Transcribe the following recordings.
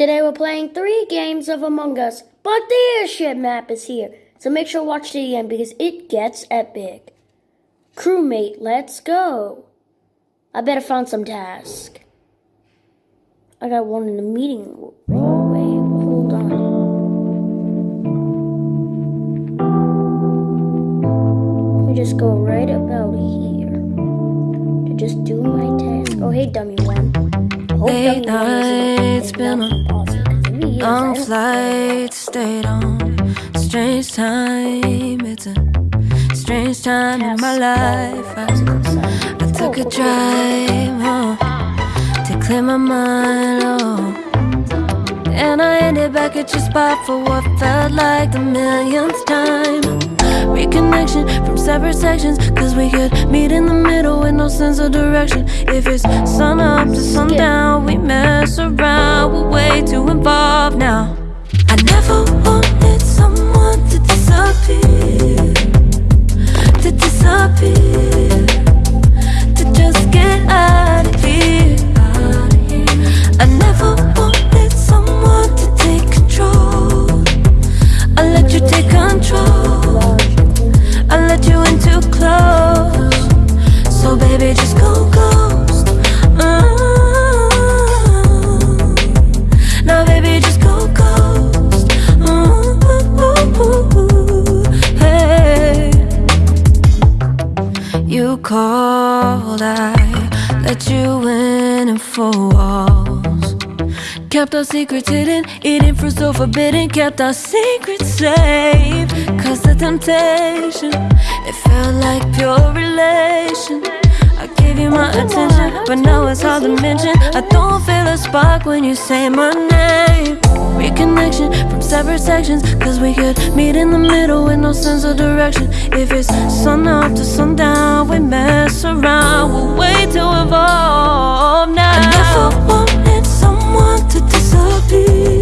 Today we're playing three games of Among Us, but the airship map is here. So make sure to watch the end because it gets epic. Crewmate, let's go. I better find some task. I got one in the meeting room. Hold on. Just go right about here to just do my task. Oh, hey, dummy one. Late nights, been isn't a awesome, 'cause if he is, I Long don't- flight, stayed on strange time. It's a strange time in my life. I, I took a drive home to clear my mind. Oh. And I ended back at your spot for what felt like the millionth time. Reconnection from separate sections, cause we could meet in the middle with no sense of direction. If it's sun up to sundown, we mess around, we're way too involved now. I never wanted someone to disappear, to disappear, Kept our secrets hidden, eating fruit so forbidden. Kept our secrets safe. Cause the temptation, it felt like pure relation. I gave you my attention, but now it's hard to mention. I don't feel a spark when you say my name. Reconnection from separate sections, cause we could meet in the middle with no sense of direction. If it's sun up to sundown, we mess around, we're way too involved now. Disappear,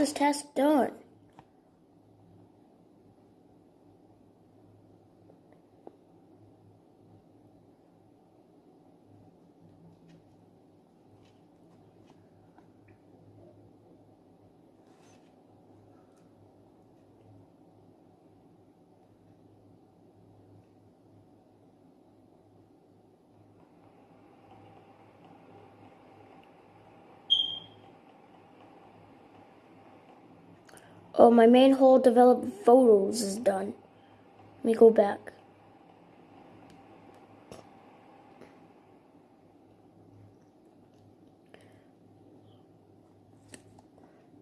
this task done. Oh, my main hall develop photos is done. Let me go back.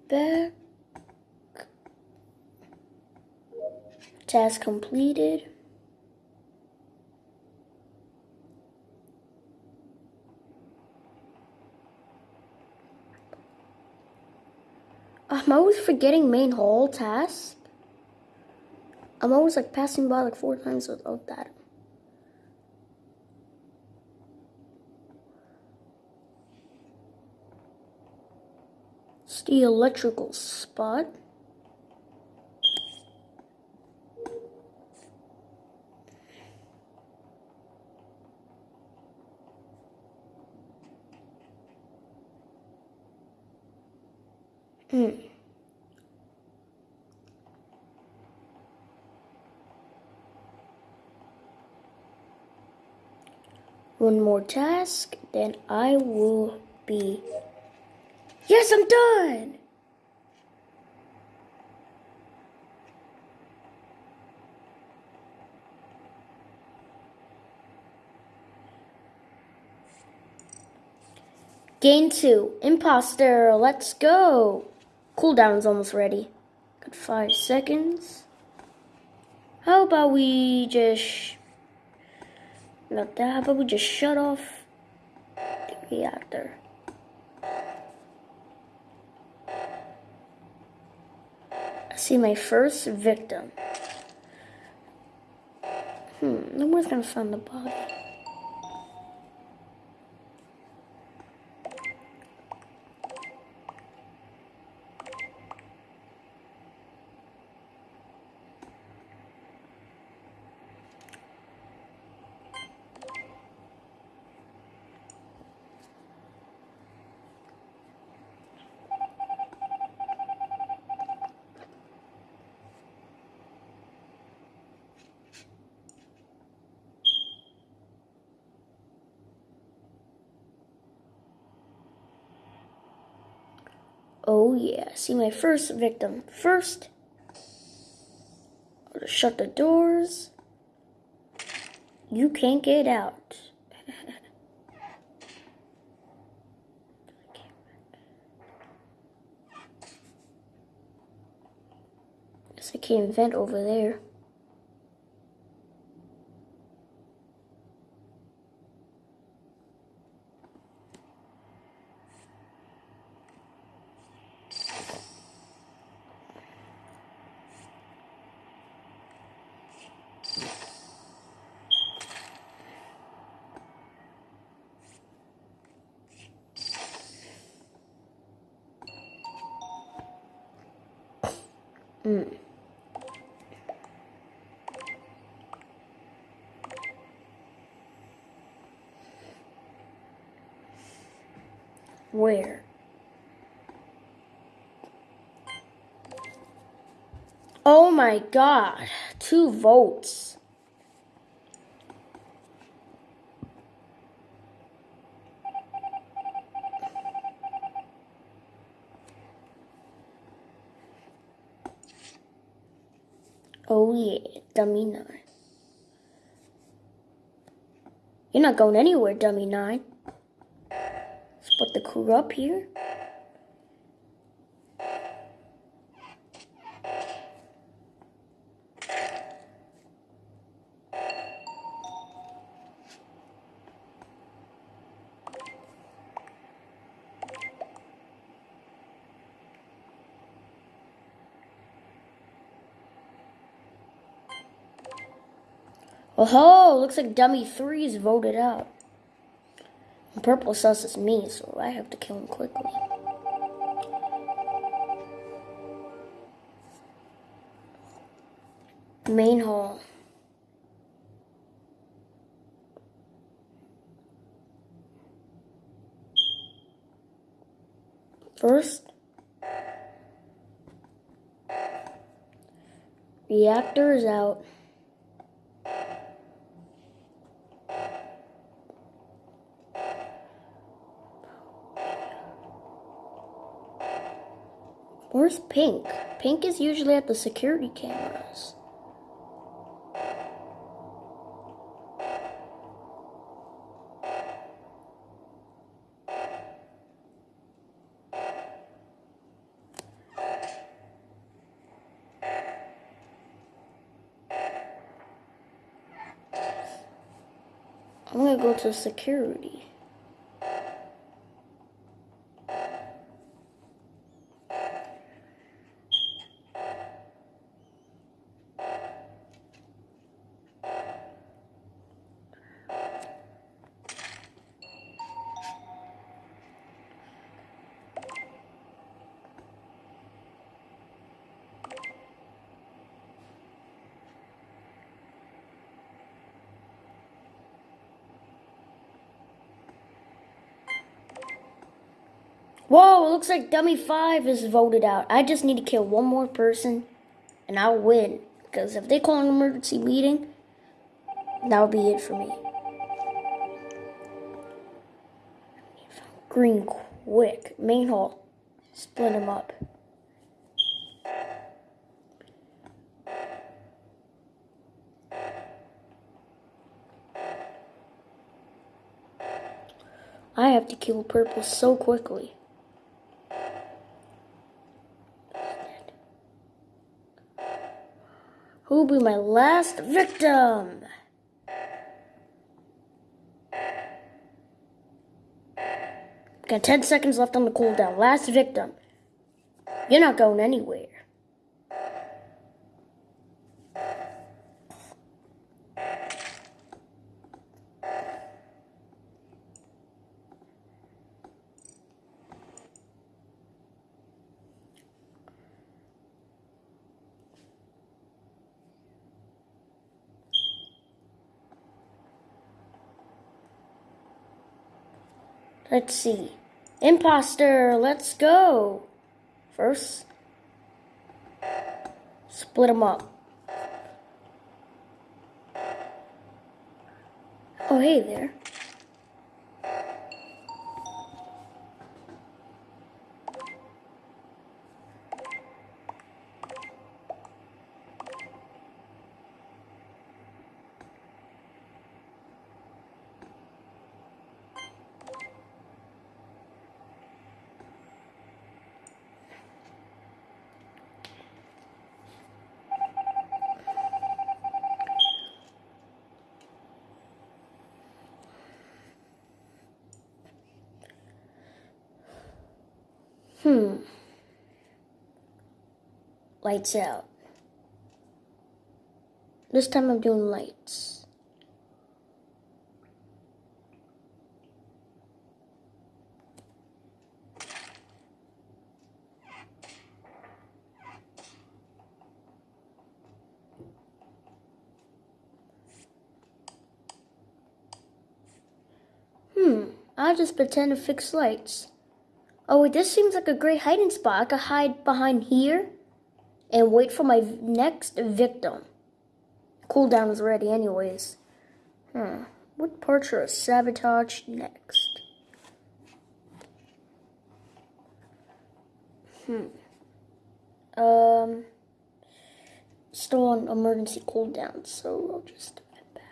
Back. Task completed. I'm always forgetting main hall task. I'm always like passing by like four times without that. It's the electrical spot. Hmm. One more task, then I will be. Yes, I'm done! Gain two. Imposter, let's go. Cooldown's almost ready. Got five seconds. How about we just not that, how about we just shut off the reactor? I see my first victim. Hmm, no one's gonna find the body. Oh yeah, see my first victim first. I'll just shut the doors. You can't get out. Guess I can't vent over there. Mm. Where? Oh my god, two votes. Oh yeah, dummy nine. You're not going anywhere, dummy nine. Crew up here. Oh, looks like dummy three is voted out. Purple sus is me, so I have to kill him quickly. Main hall. First, reactor is out. Where's Pink? Pink is usually at the security cameras. I'm gonna go to security. Whoa, looks like Dummy 5 is voted out. I just need to kill one more person and I'll win. Because if they call an emergency meeting, that'll be it for me. Green quick. Main hall. Split them up. I have to kill purple so quickly. Who will be my last victim? Got 10 seconds left on the cooldown. Last victim. You're not going anywhere. Let's see. Imposter, let's go. First, split them up. Oh, hey there. Hmm. Lights out. This time I'm doing lights. Hmm, I'll just pretend to fix lights. Oh, this seems like a great hiding spot. I could hide behind here and wait for my next victim. Cooldown is ready anyways. Hmm. What parts I sabotage next? Hmm. Um. Still on emergency cooldown, so I'll just head back.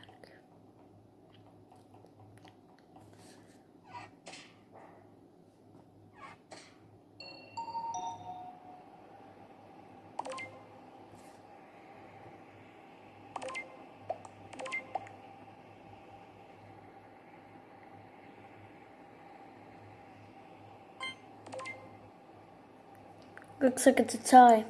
Looks like it's a tie.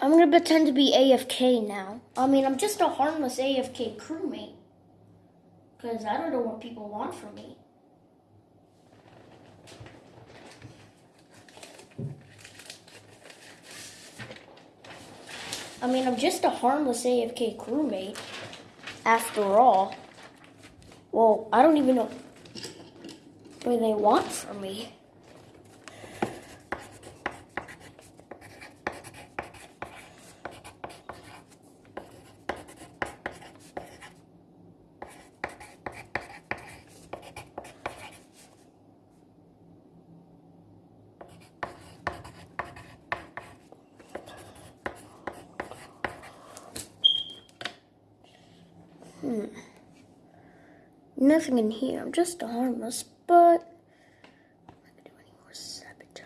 I'm gonna pretend to be AFK now. I mean, I'm just a harmless AFK crewmate. Because I don't know what people want from me. Mean, I'm just a harmless AFK crewmate. After all. Well, I don't even know what they want from me. Hmm. Nothing in here. I'm just a harmless, but I can do any more sabotaging.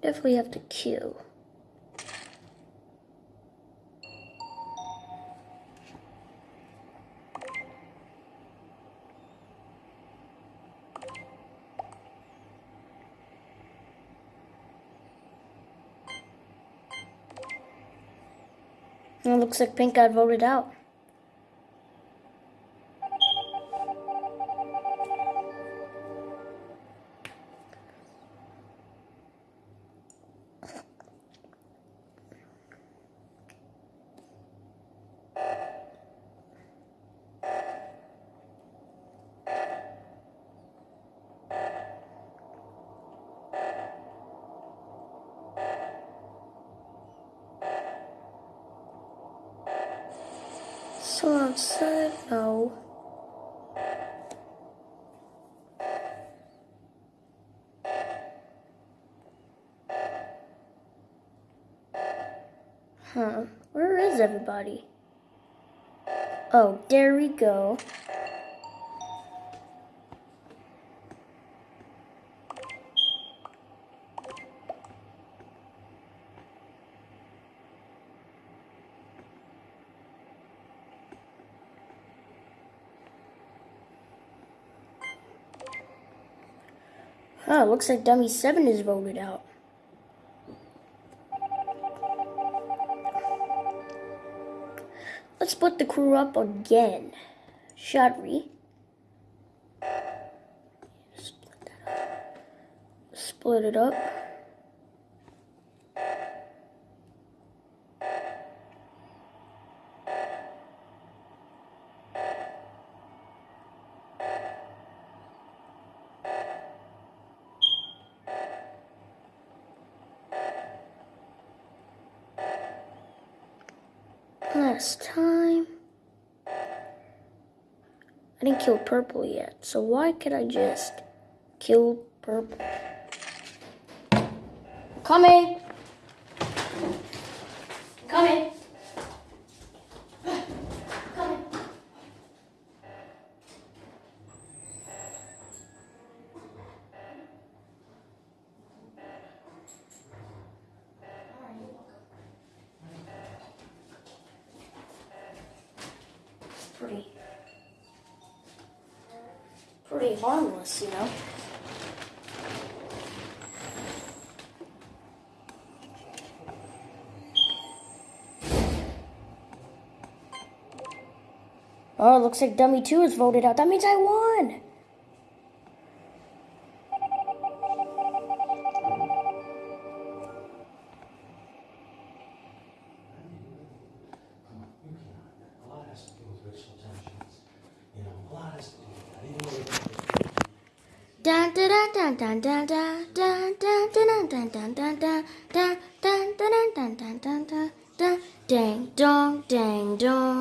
Definitely have to kill. Looks like Pink got voted out. Someone outside? No. Huh. Where is everybody? Oh, there we go. Huh, looks like Dummy 7 is voted out. Let's split the crew up again. Shadri. Split. Split it up. Last time. I didn't kill purple yet, so why could I just kill purple? Coming! Coming! Pretty. Pretty harmless, you know? Oh, looks like Dummy 2 is voted out. That means I won! Dang dong dang dong